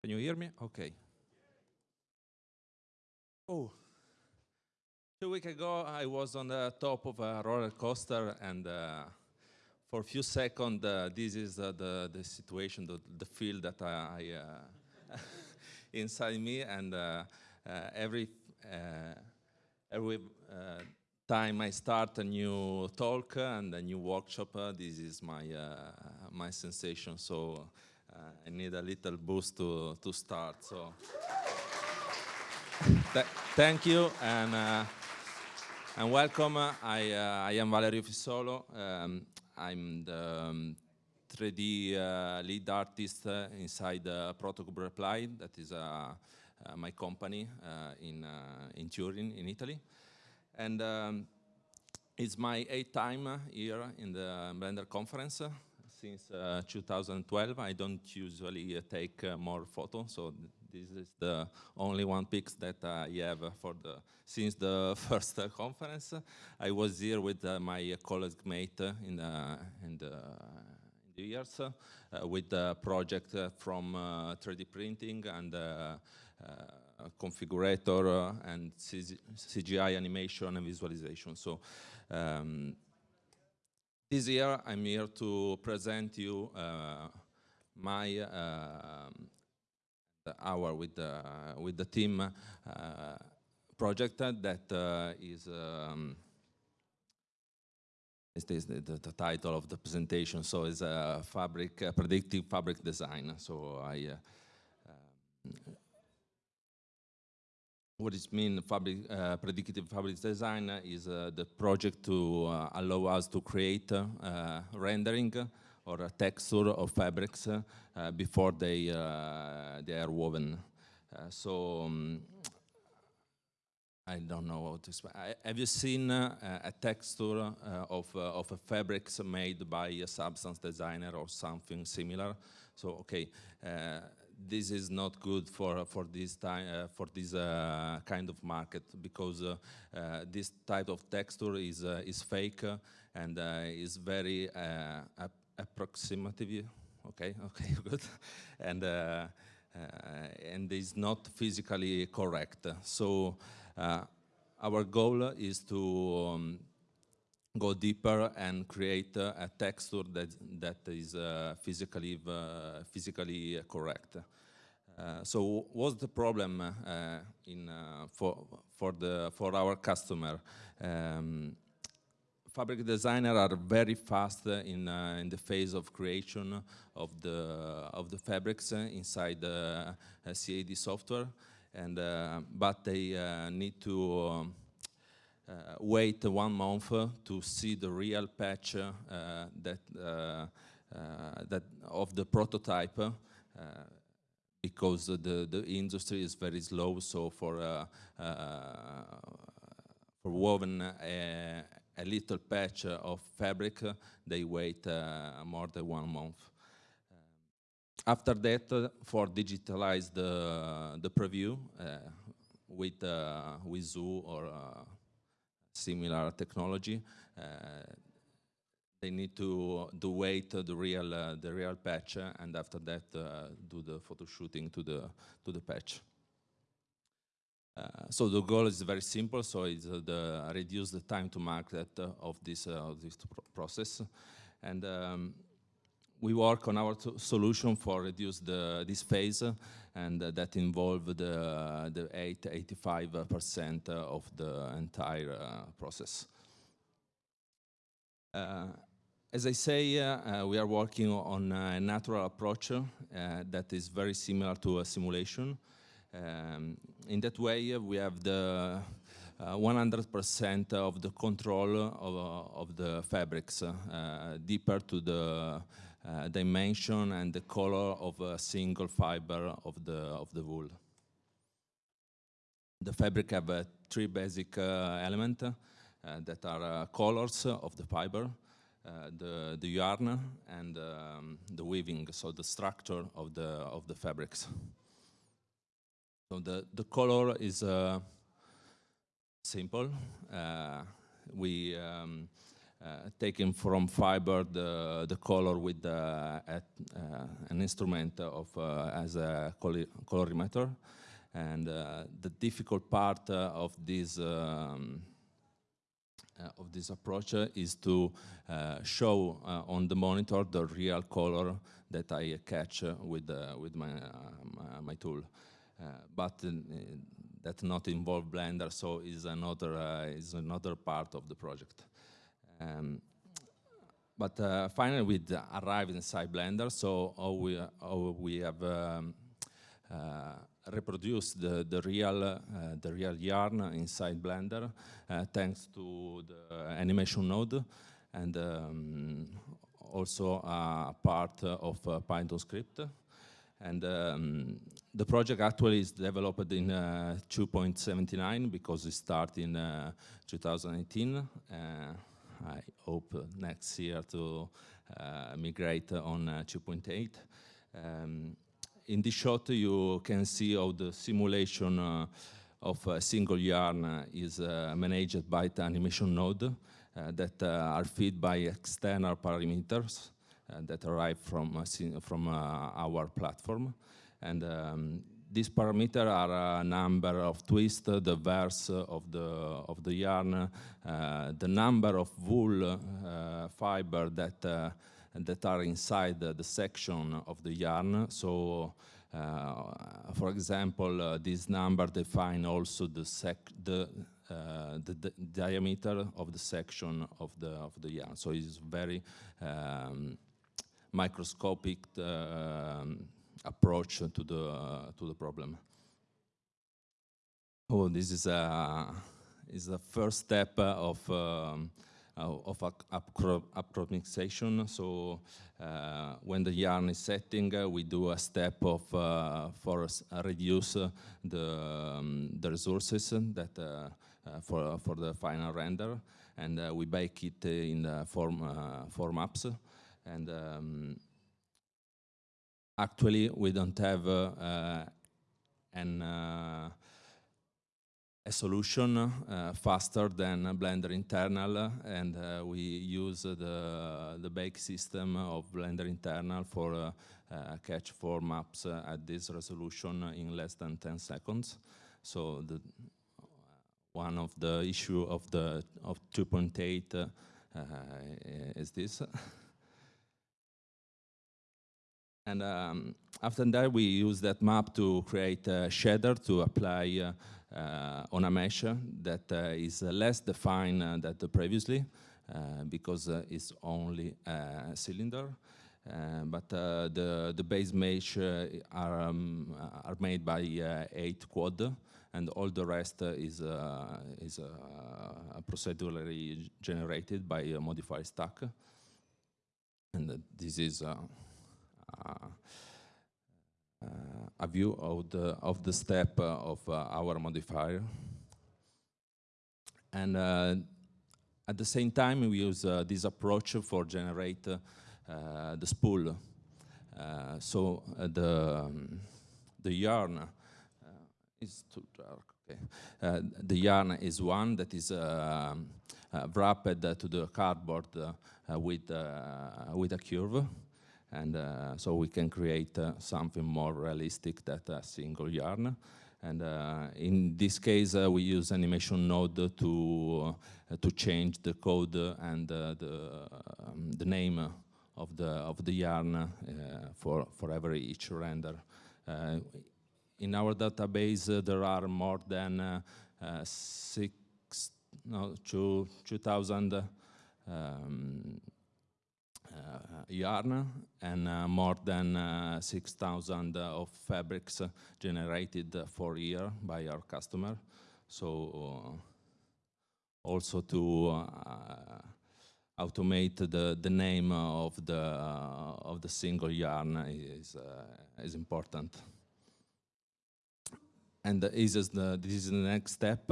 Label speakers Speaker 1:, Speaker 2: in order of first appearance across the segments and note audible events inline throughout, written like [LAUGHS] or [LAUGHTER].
Speaker 1: Can you hear me? Okay. Oh, two weeks ago I was on the top of a roller coaster and uh, for a few seconds uh, this is uh, the, the situation, the, the feel that I, uh, [LAUGHS] inside me and uh, uh, every, every time I start a new talk and a new workshop, this is my, my sensation. So I need a little boost to, to start. So Th thank you and, uh, and welcome. I, uh, I am Valerio Fissolo. Um, I'm the um, 3D uh, lead artist inside Protocube Reply. That is my company in, in Turin, in Italy. And um, it's my eighth time here in the Blender conference since uh, 2012. I don't usually uh, take uh, more photos, so this is the only one pics that I have for the since the [LAUGHS] first conference. I was here with my colleague mate in the, in the, years with the project from 3D printing and configurator and CGI animation and visualization. So um, this year, I'm here to present you uh, my uh, hour with the, with the team uh, project that uh, is um, is the, the, the, title of the presentation. So it's a fabric, a predictive fabric design. So I uh, um, what it means fabric, uh, predictive fabric design is uh, the project to uh, allow us to create uh, rendering or a texture of fabrics uh, before they, uh, they are woven. so um, I don't know how to explain. Have you seen a texture of, of a fabrics made by a substance designer or something similar? So, okay, this is not good for for this time uh, for this uh, kind of market because uh, this type of texture is is fake and is very approximative. Okay, [LAUGHS] okay, good, and and is not physically correct. So our goal is to um, go deeper and create uh, a texture that that is uh, physically uh, physically correct. Uh, so what's the problem uh, in uh, for for the for our customer? Um, fabric designers are very fast in in the phase of creation of the of the fabrics inside the CAD software, and but they need to. Um, uh, wait one month uh, to see the real patch uh, that that of the prototype because the the industry is very slow. So for for woven a, a, little patch of fabric, they wait more than one month after that, uh, for digitalize the the preview uh, with uh, with Zoo or similar technology. Uh, they need to do wait the real uh, the real patch and after that uh, do the photo shooting to the to the patch. Uh, so the goal is very simple. So it's uh, the reduce the time to market uh, of this of this process, and um, we work on our solution for reduce the this phase, and uh, that involve the uh, the 8 85 percent of the entire uh, process. Uh, as I say, uh, we are working on a natural approach that is very similar to a simulation. Um, in that way, we have the 100% of the control of, of the fabrics, deeper to the uh, dimension and the color of a single fiber of the, of the wool. The fabric have uh, three basic uh, elements that are colors of the fiber, the, the yarn and um, the weaving, so the structure of the, of the fabrics. So the, the color is uh, simple. Uh, we um, uh, Uh, taking from fiber the, the color with the, at, uh, an instrument of uh, as a colorimeter. And the difficult part of this um, of this approach is to show on the monitor the real color that I catch with with my my tool. but that not involve Blender, so is another uh, is another part of the project. Um, but uh, finally, we arrived inside Blender, so we, we have um, uh, reproduced the, the real uh, the real yarn inside Blender, uh, thanks to the animation node, and um, also a part of Python script. And um, the project actually is developed in uh, 2.79 because it started in uh, 2018. I hope next year to uh, migrate on uh, 2.8. Um, in this shot, you can see how the simulation uh, of a single yarn is managed by the animation node that are fed by external parameters. That arrive from, from our platform. And um, these parameters are a number of twists, the verse of the, of the yarn, the number of wool fiber that, that are inside the section of the yarn. So uh, for example, uh, this number define also the, the, uh, the, the, diameter of the section of the of the yarn. So it's very um, microscopic uh, approach to the uh, to the problem. Oh, this is a is the first step of um, of approximation. So uh, when the yarn is setting, uh, we do a step of uh, for reduce the um, the resources that for for the final render, and we bake it in the form form maps. And um, actually, we don't have uh, an, uh, a solution uh, faster than Blender internal, and uh, we use the, the bake system of Blender internal for uh, uh, catch four maps at this resolution in less than 10 seconds. So the, one of the issue of the of 2.8 is this. [LAUGHS] And um, after that, we use that map to create a shader to apply uh, uh, on a mesh that uh, is less defined uh, than the previously uh, because uh, it's only a cylinder. but the, the base mesh are, um, are made by eight quad and all the rest is, is procedurally generated by a modifier stack. And this is Uh, a view of the of the step uh, of uh, our modifier. And at the same time, we use this approach for generate the spool. so the um, the yarn is too dark. Okay. Uh, the yarn is one that is uh, uh, wrapped to the cardboard with with a curve, and uh, so we can create uh, something more realistic than a single yarn. And uh, in this case, uh, we use animation node to uh, to change the code and the um, the name of the of the yarn for for every each render. in our database, there are more than six no two two thousand. Um, Uh, yarn and uh, more than uh, 6,000 uh, of fabrics generated for year by our customer. So uh, also to automate the, the name of the, of the single yarn is, is important. And this is the, this is the next step.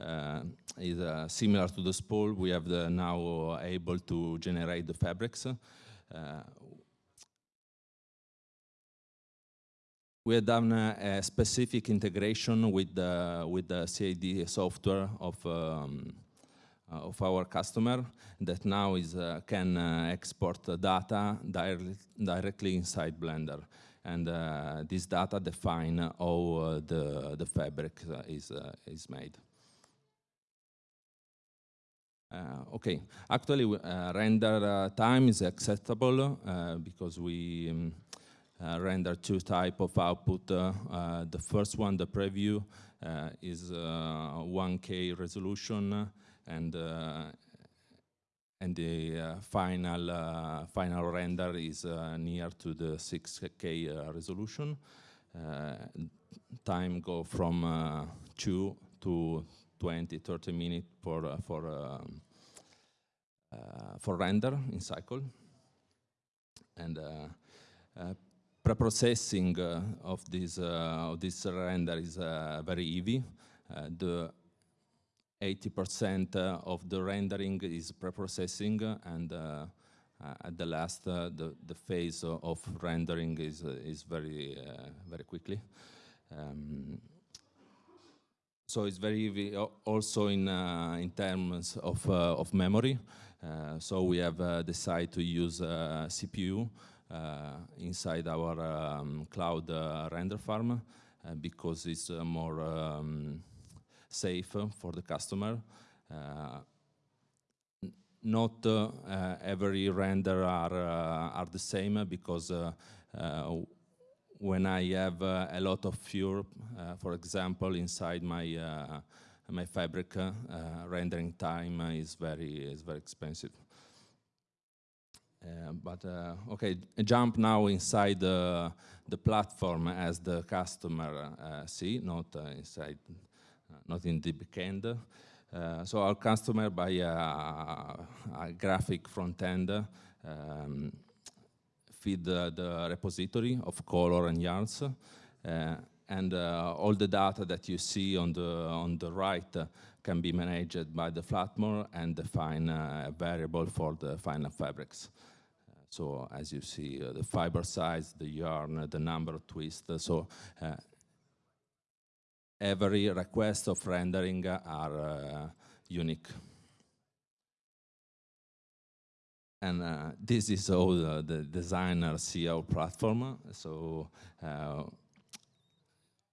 Speaker 1: Uh, is uh, similar to the spool. We have the now able to generate the fabrics. Uh, we have done a, a, specific integration with the with the CAD software of um, of our customer that now is can export data directly directly inside Blender and uh, this data define how uh, the, the fabric uh, is, is made. Uh, okay, actually uh, render uh, time is acceptable because we um, render two type of output. the first one, the preview, is 1K resolution and and the uh, final uh, final render is uh, near to the 6K resolution. time go from 2 to 20, 30 minutes for for um, for render in cycle, and preprocessing uh, of this uh, of this render is uh, very easy. the 80% uh, of the rendering is preprocessing and uh, uh, at the last the, the phase of rendering is, is very, very quickly. Um, so it's very also in uh, in terms of uh, of memory. Uh, so we have decided to use CPU inside our um, cloud render farm because it's more um, safe for the customer. Uh, not uh, every render are, uh, are the same because when I have a lot of fuel, for example, inside my my fabric uh, rendering time is very is very expensive. Uh, but uh, okay, jump now inside the the platform as the customer see, not inside not in the backend. Uh, so our customer buy a, a graphic front end, um, feed the, the, repository of color and yarns, uh, and uh, all the data that you see on the on the right can be managed by the Flatmore and define a variable for the final fabrics. So as you see, uh, the fiber size, the yarn, the number of twists. So uh, every request of rendering are uh, unique. And uh, this is how the, the, designer our platform. So uh,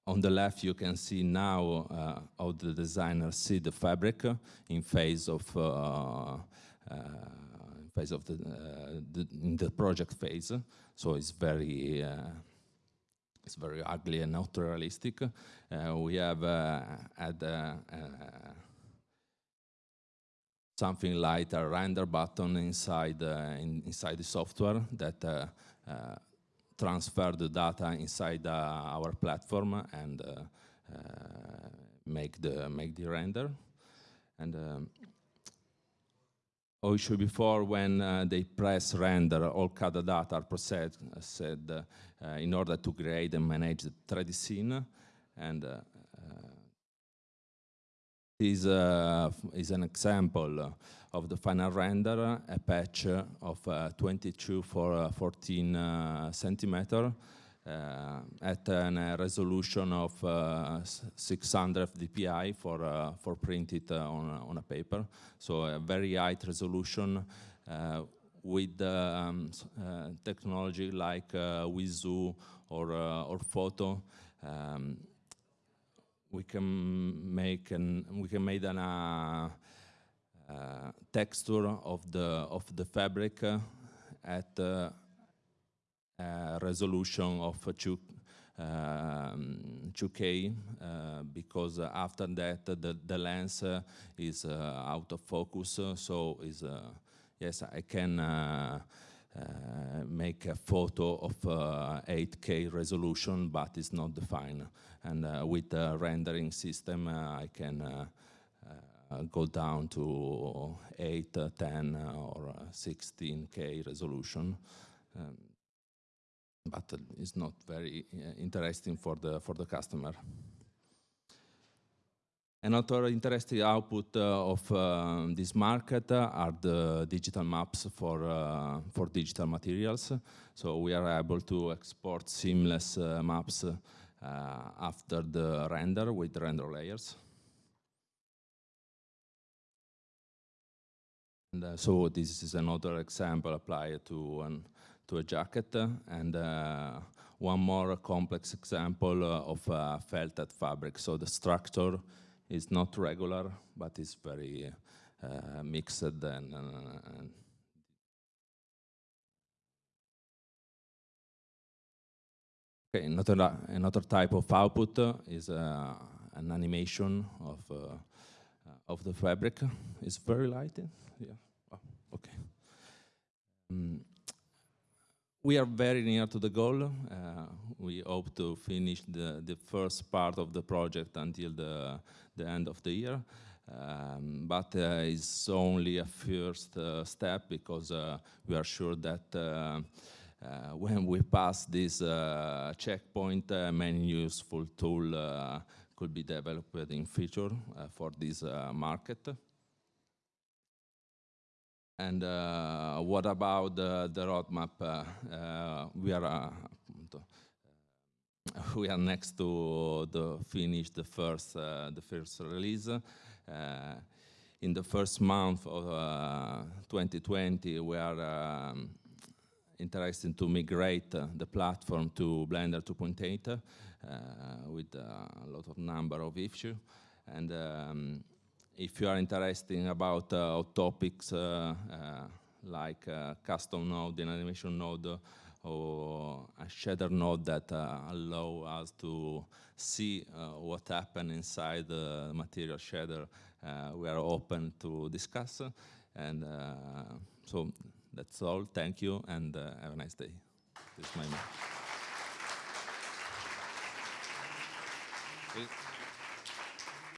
Speaker 1: on the left, you can see now uh, how the designer see the fabric in phase of uh, uh, phase of the, the, in the project phase. So it's very it's very ugly and not realistic. Uh, we have uh, had uh, something like a render button inside in, inside the software that transfer the data inside our platform and make the make the render. And um, also before when uh, they press render, all CAD data are processed uh, in order to create and manage the 3D scene. And uh, uh, this uh, is an example of the final render, a patch of 22 for 14 centimeter uh, at a resolution of uh, 600 dpi for uh, for printed on on a paper. So a very high resolution with um, technology like Vizoo or or photo. Um, we can make an we can make an uh, uh, texture of the of the fabric uh, at uh, resolution of 2, um, 2K uh, because after that the, the lens uh, is out of focus so is yes I can uh, make a photo of uh, 8K resolution, but it's not defined. And uh, with the rendering system, I can go down to 8, 10, or 16K resolution. Um, but it's not very uh, interesting for the for the customer. Another interesting output uh, of uh, this market are the digital maps for uh, for digital materials. So we are able to export seamless uh, maps after the render with render layers. And so this is another example applied to, an, to a jacket. And uh, one more complex example of uh, felted fabric. So the structure is not regular, but it's very uh, mixed and, and Okay, another, another type of output is uh, an animation of, uh, of the fabric. It's very light. Yeah. Oh, okay. Um, we are very near to the goal. Uh, we hope to finish the, the first part of the project until the, the end of the year. Um, but uh, it's only a first uh, step because uh, we are sure that uh, uh, when we pass this checkpoint, many useful tool could be developed in future for this market. And uh, what about the, the roadmap? Uh, uh, we are we are next to the finish the first the first release. in the first month of 2020, we are um, interested to migrate uh, the platform to Blender 2.8 uh, with uh, a lot of number of issues. And um, if you are interested about uh, topics uh, uh, like uh, custom node, an animation node, uh, or a shader node that uh, allow us to see what happened inside the material shader, we are open to discuss. And so that's all. Thank you, and have a nice day. This is my